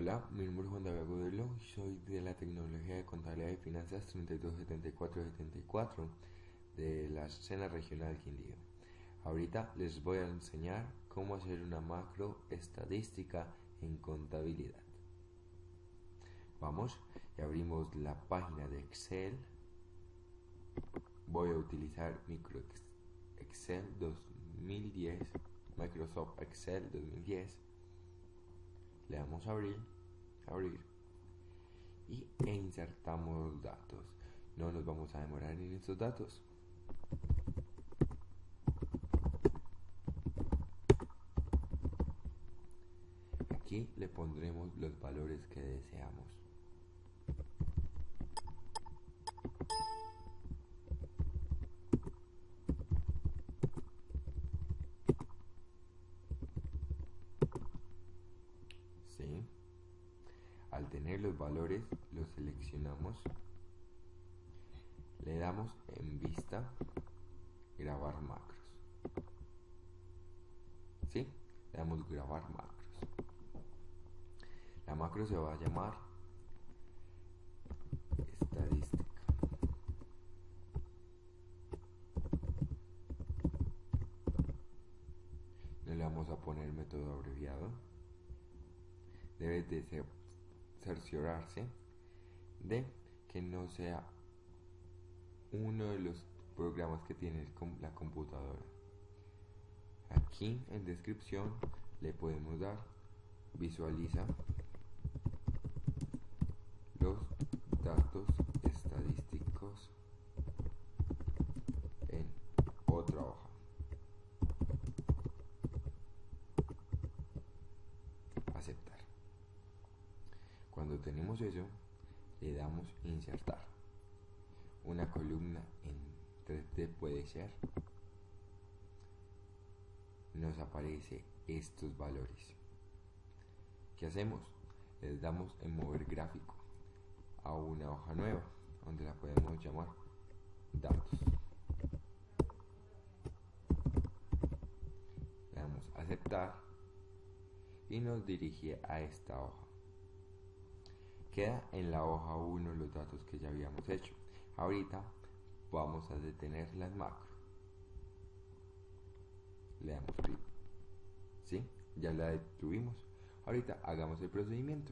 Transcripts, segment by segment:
Hola, mi nombre es Juan David Agudelo y soy de la tecnología de contabilidad y finanzas 327474 de la escena regional Quindío. Ahorita les voy a enseñar cómo hacer una macro estadística en contabilidad. Vamos y abrimos la página de Excel. Voy a utilizar micro Excel 2010, Microsoft Excel 2010 le damos a abrir, abrir y insertamos los datos. No nos vamos a demorar en estos datos. Aquí le pondremos los valores que deseamos. Al tener los valores, los seleccionamos, le damos en vista, grabar macros. ¿Sí? Le damos grabar macros. La macro se va a llamar estadística. No le vamos a poner método abreviado. Debe de ser cerciorarse de que no sea uno de los programas que tiene la computadora. Aquí en descripción le podemos dar visualiza los datos estadísticos en otra hoja. Aceptar. Cuando tenemos eso, le damos insertar. Una columna en 3D puede ser. Nos aparece estos valores. ¿Qué hacemos? Les damos en mover gráfico a una hoja nueva, donde la podemos llamar datos. Le damos aceptar y nos dirige a esta hoja. Queda en la hoja 1 los datos que ya habíamos hecho. Ahorita vamos a detener las macro. Le damos clic. ¿Sí? Ya la detuvimos. Ahorita hagamos el procedimiento.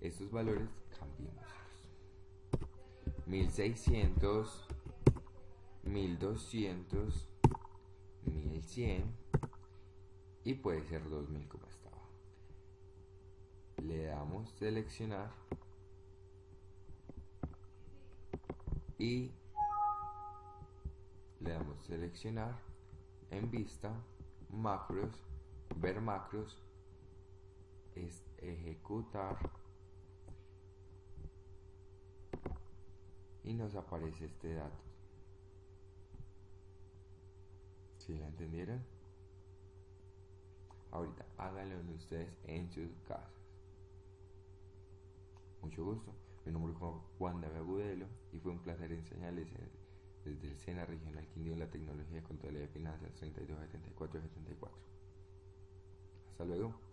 Estos valores cambiémoslos. 1600, 1200, 1100 y puede ser 2000 como estaba le damos seleccionar y le damos seleccionar en vista macros ver macros ejecutar. Y nos aparece este dato. Si ¿Sí la entendieron ahorita háganlo ustedes en sus casas mucho gusto. Mi nombre es Juan David Agudelo y fue un placer enseñarles desde el SENA Regional Quindío la tecnología contabilidad de finanzas 327474. Hasta luego.